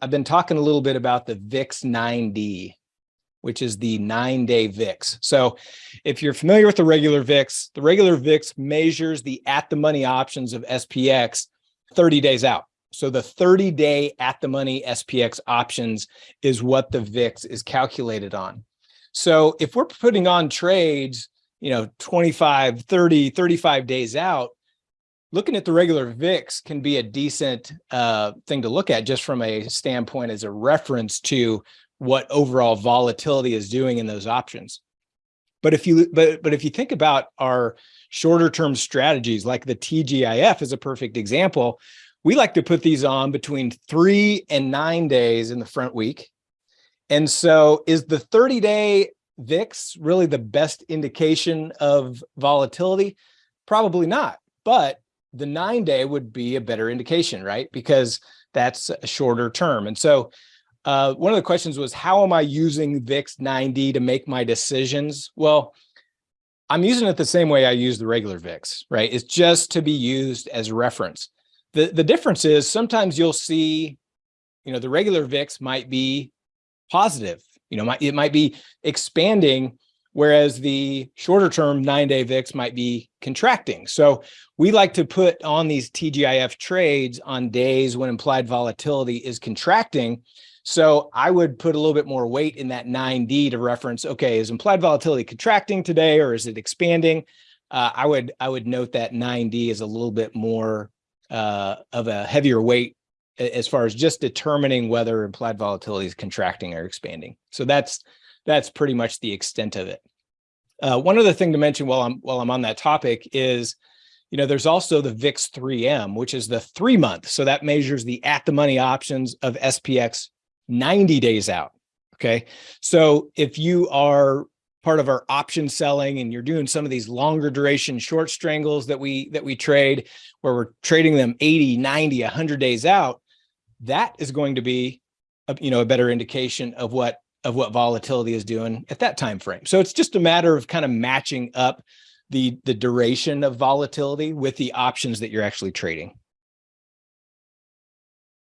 I've been talking a little bit about the VIX 9D, which is the nine day VIX. So if you're familiar with the regular VIX, the regular VIX measures the at the money options of SPX 30 days out. So the 30 day at the money SPX options is what the VIX is calculated on. So if we're putting on trades, you know, 25, 30, 35 days out, looking at the regular VIX can be a decent uh, thing to look at just from a standpoint as a reference to what overall volatility is doing in those options. But if you but but if you think about our shorter term strategies like the TGIF is a perfect example, we like to put these on between three and nine days in the front week. And so is the 30 day VIX really the best indication of volatility? Probably not, but the nine day would be a better indication, right? Because that's a shorter term. And so uh, one of the questions was, how am I using VIX 9D to make my decisions? Well, I'm using it the same way I use the regular VIX, right? It's just to be used as reference. The, the difference is sometimes you'll see, you know, the regular VIX might be positive, you know, it might be expanding, whereas the shorter term nine day VIX might be contracting. So we like to put on these TGIF trades on days when implied volatility is contracting. So I would put a little bit more weight in that 9D to reference, okay, is implied volatility contracting today or is it expanding? Uh, I would I would note that 9D is a little bit more uh, of a heavier weight as far as just determining whether implied volatility is contracting or expanding. So that's that's pretty much the extent of it. Uh, one other thing to mention while I'm while I'm on that topic is, you know, there's also the VIX 3M, which is the three month. So that measures the at the money options of SPX 90 days out. Okay. So if you are part of our option selling and you're doing some of these longer duration short strangles that we that we trade where we're trading them 80 90 100 days out that is going to be a, you know a better indication of what of what volatility is doing at that time frame. So it's just a matter of kind of matching up the the duration of volatility with the options that you're actually trading